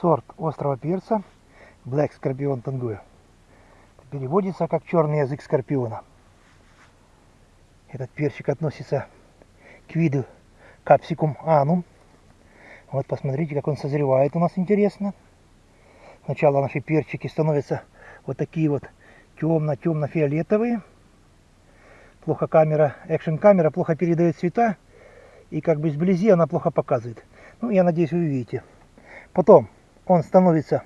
сорт острого перца Black Scorpion Tanguy. Переводится как черный язык скорпиона. Этот перчик относится к виду Capsicum anum. Вот посмотрите, как он созревает у нас интересно. Сначала наши перчики становятся вот такие вот темно-темно-фиолетовые. Плохо камера, экшен камера плохо передает цвета. И как бы сблизи она плохо показывает. Ну, я надеюсь, вы увидите. Потом он становится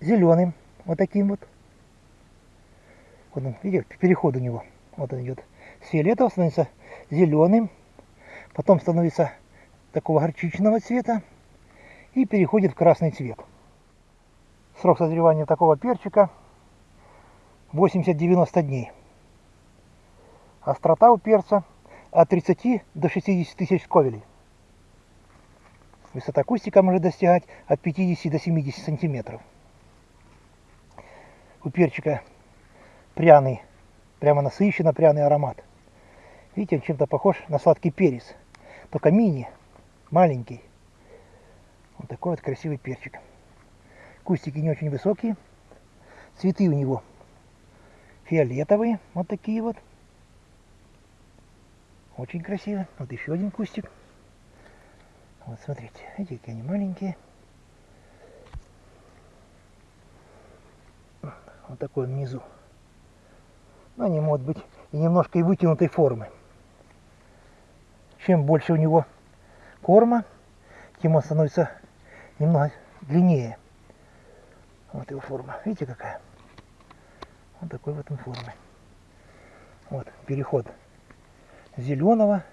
зеленым, вот таким вот. Вот он, видите, переход у него. Вот он идет. С фиолетового становится зеленым, потом становится такого горчичного цвета и переходит в красный цвет. Срок созревания такого перчика 80-90 дней. Острота у перца от 30 до 60 тысяч сковелей. Высота кустика может достигать от 50 до 70 сантиметров. У перчика пряный, прямо насыщенно пряный аромат. Видите, он чем-то похож на сладкий перец, только мини, маленький. Вот такой вот красивый перчик. Кустики не очень высокие. Цветы у него фиолетовые, вот такие вот. Очень красиво. Вот еще один кустик. Вот смотрите, видите, какие они маленькие. Вот такой он внизу. Но они могут быть и немножко и вытянутой формы. Чем больше у него корма, тем он становится немного длиннее. Вот его форма. Видите какая? Вот такой вот он формы. Вот переход зеленого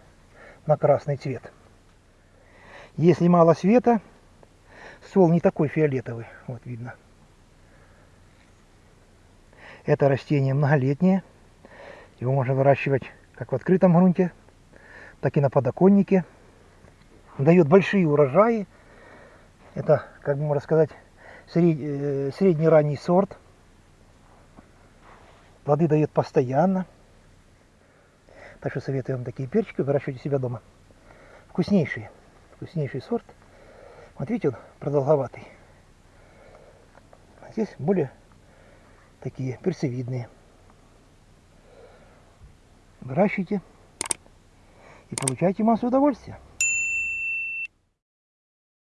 на красный цвет. Если мало света, ствол не такой фиолетовый, вот видно. Это растение многолетнее. Его можно выращивать как в открытом грунте, так и на подоконнике. Дает большие урожаи. Это, как бы можно сказать, э, средний ранний сорт. Плоды дает постоянно. Так что советую вам такие перчики выращивать у себя дома. Вкуснейшие. Вкуснейший сорт. Видите, он продолговатый. А здесь более такие перцевидные. Выращивайте и получайте массу удовольствия.